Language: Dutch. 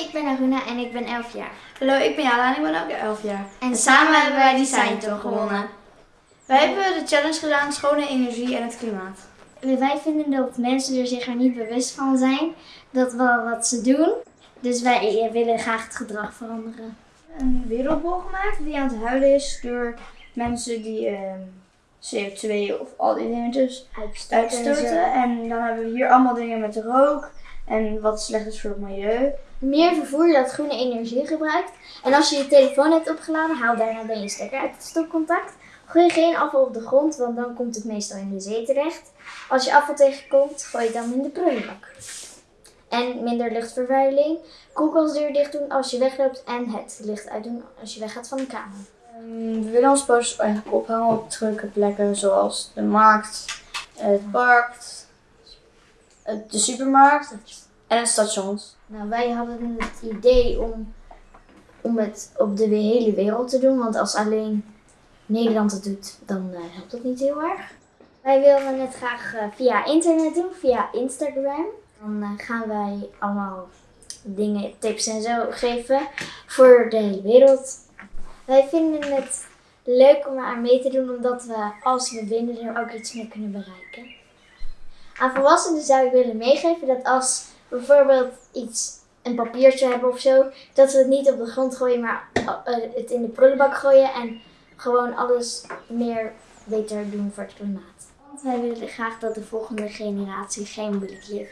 ik ben Aruna en ik ben 11 jaar. Hallo, ik ben Jana en ik ben ook 11 jaar. En samen hebben wij Design Talk gewonnen. Wij hebben de challenge gedaan schone energie en het klimaat. Wij vinden dat mensen er zich er niet bewust van zijn dat wel wat ze doen. Dus wij willen graag het gedrag veranderen. Een wereldbol gemaakt die aan het huilen is door mensen die ehm, CO2 of al die dingetjes uitstoten. En dan hebben we hier allemaal dingen met rook en wat slecht is voor het milieu. Meer vervoer dat groene energie gebruikt. En als je je telefoon hebt opgeladen, haal daarna dan je stekker uit het stopcontact. Gooi geen afval op de grond, want dan komt het meestal in de zee terecht. Als je afval tegenkomt, gooi het dan in de prullenbak. En minder luchtvervuiling. Koelkastdeur dicht doen als je wegloopt en het licht uitdoen als je weggaat van de kamer. Ehm, we willen ons posters eigenlijk ophangen op drukke plekken zoals de markt, het park, de supermarkt en het stations. Nou, wij hadden het idee om, om het op de hele wereld te doen. Want als alleen Nederland het doet, dan eh, helpt dat niet heel erg. Wij willen het graag eh, via internet doen, via Instagram. Dan eh, gaan wij allemaal dingen, tips en zo geven voor de hele wereld. Wij vinden het leuk om aan mee te doen, omdat we als we winnen er ook iets mee kunnen bereiken. Aan volwassenen zou ik willen meegeven dat als bijvoorbeeld iets, een papiertje hebben of zo, dat we het niet op de grond gooien, maar eh, het in de prullenbak gooien en gewoon alles meer beter doen voor het klimaat. Want wij willen graag dat de volgende generatie geen blikje